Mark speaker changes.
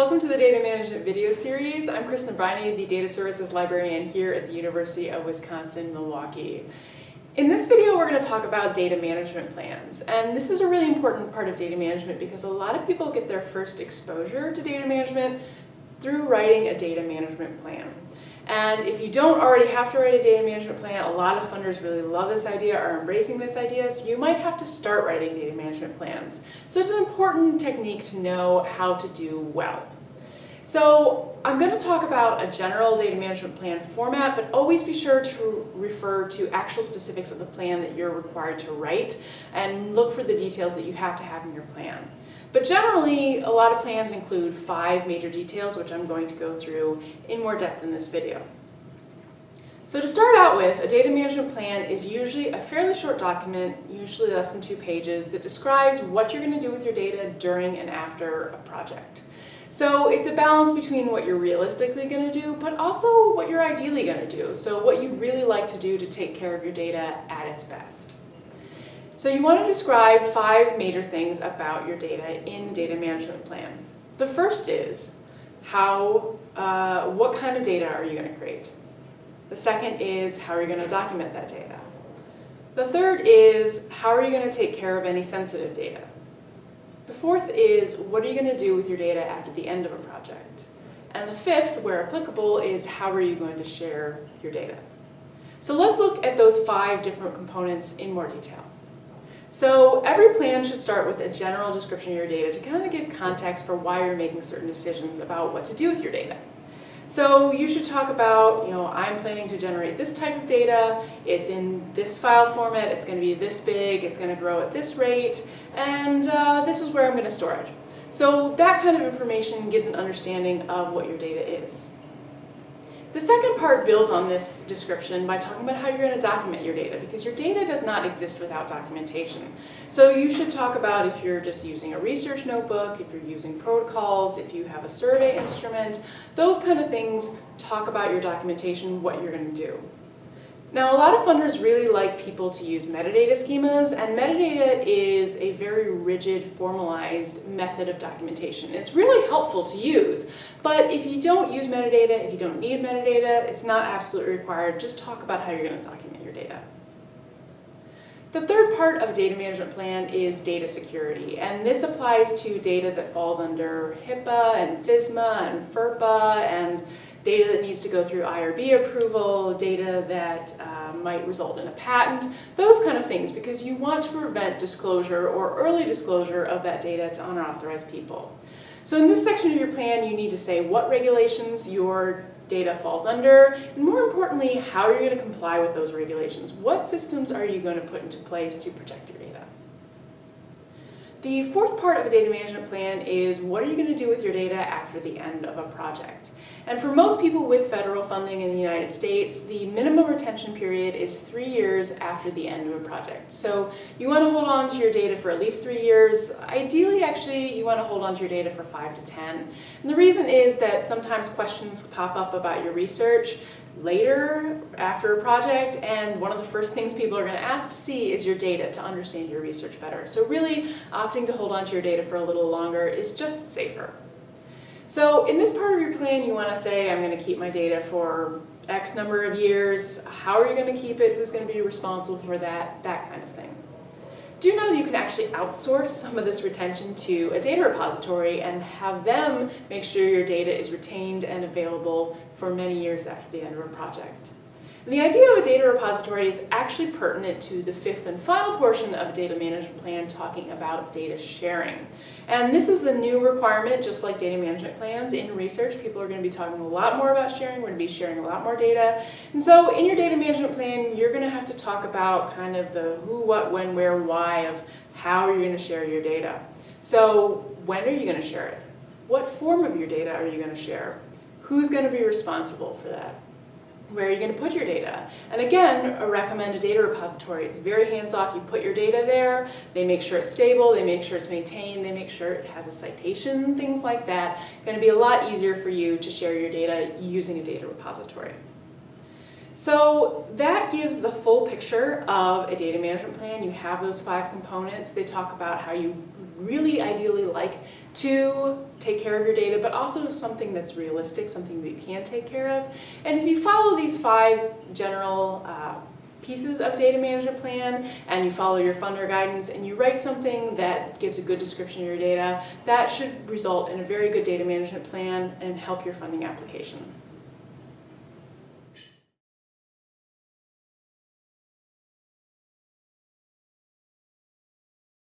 Speaker 1: Welcome to the Data Management video series. I'm Kristen Briney, the Data Services Librarian here at the University of Wisconsin-Milwaukee. In this video, we're going to talk about data management plans. And this is a really important part of data management because a lot of people get their first exposure to data management through writing a data management plan. And if you don't already have to write a data management plan, a lot of funders really love this idea, are embracing this idea, so you might have to start writing data management plans. So it's an important technique to know how to do well. So I'm going to talk about a general data management plan format, but always be sure to refer to actual specifics of the plan that you're required to write and look for the details that you have to have in your plan. But generally, a lot of plans include five major details, which I'm going to go through in more depth in this video. So to start out with, a data management plan is usually a fairly short document, usually less than two pages, that describes what you're going to do with your data during and after a project. So it's a balance between what you're realistically going to do, but also what you're ideally going to do. So what you'd really like to do to take care of your data at its best. So you want to describe five major things about your data in data management plan. The first is how, uh, what kind of data are you going to create? The second is how are you going to document that data? The third is how are you going to take care of any sensitive data? The fourth is what are you going to do with your data after the end of a project? And the fifth, where applicable, is how are you going to share your data? So let's look at those five different components in more detail. So every plan should start with a general description of your data to kind of give context for why you're making certain decisions about what to do with your data. So you should talk about, you know, I'm planning to generate this type of data, it's in this file format, it's going to be this big, it's going to grow at this rate, and uh, this is where I'm going to store it. So that kind of information gives an understanding of what your data is. The second part builds on this description by talking about how you're going to document your data because your data does not exist without documentation. So you should talk about if you're just using a research notebook, if you're using protocols, if you have a survey instrument, those kind of things talk about your documentation, what you're going to do. Now, a lot of funders really like people to use metadata schemas, and metadata is a very rigid, formalized method of documentation. It's really helpful to use, but if you don't use metadata, if you don't need metadata, it's not absolutely required. Just talk about how you're going to document your data. The third part of a data management plan is data security, and this applies to data that falls under HIPAA and FISMA and FERPA and data that needs to go through IRB approval, data that uh, might result in a patent, those kind of things, because you want to prevent disclosure or early disclosure of that data to unauthorized people. So in this section of your plan, you need to say what regulations your data falls under, and more importantly, how are you going to comply with those regulations? What systems are you going to put into place to protect your data? The fourth part of a data management plan is what are you going to do with your data after the end of a project? And for most people with federal funding in the United States, the minimum retention period is three years after the end of a project. So you want to hold on to your data for at least three years. Ideally, actually, you want to hold on to your data for five to 10. And the reason is that sometimes questions pop up about your research later after a project and one of the first things people are going to ask to see is your data to understand your research better. So really opting to hold on to your data for a little longer is just safer. So in this part of your plan you want to say I'm going to keep my data for X number of years, how are you going to keep it, who's going to be responsible for that, that kind of thing. Do you know that you can actually outsource some of this retention to a data repository and have them make sure your data is retained and available for many years after the end of a project? And the idea of a data repository is actually pertinent to the fifth and final portion of a data management plan talking about data sharing. And this is the new requirement, just like data management plans. In research, people are going to be talking a lot more about sharing. We're going to be sharing a lot more data. And so in your data management plan, you're going to have to talk about kind of the who, what, when, where, why of how you're going to share your data. So when are you going to share it? What form of your data are you going to share? Who's going to be responsible for that? Where are you going to put your data? And again, a recommended data repository. It's very hands-off. You put your data there, they make sure it's stable, they make sure it's maintained, they make sure it has a citation, things like that. It's Going to be a lot easier for you to share your data using a data repository. So that gives the full picture of a data management plan. You have those five components. They talk about how you really ideally like to take care of your data, but also something that's realistic, something that you can take care of. And if you follow these five general uh, pieces of data management plan and you follow your funder guidance and you write something that gives a good description of your data, that should result in a very good data management plan and help your funding application.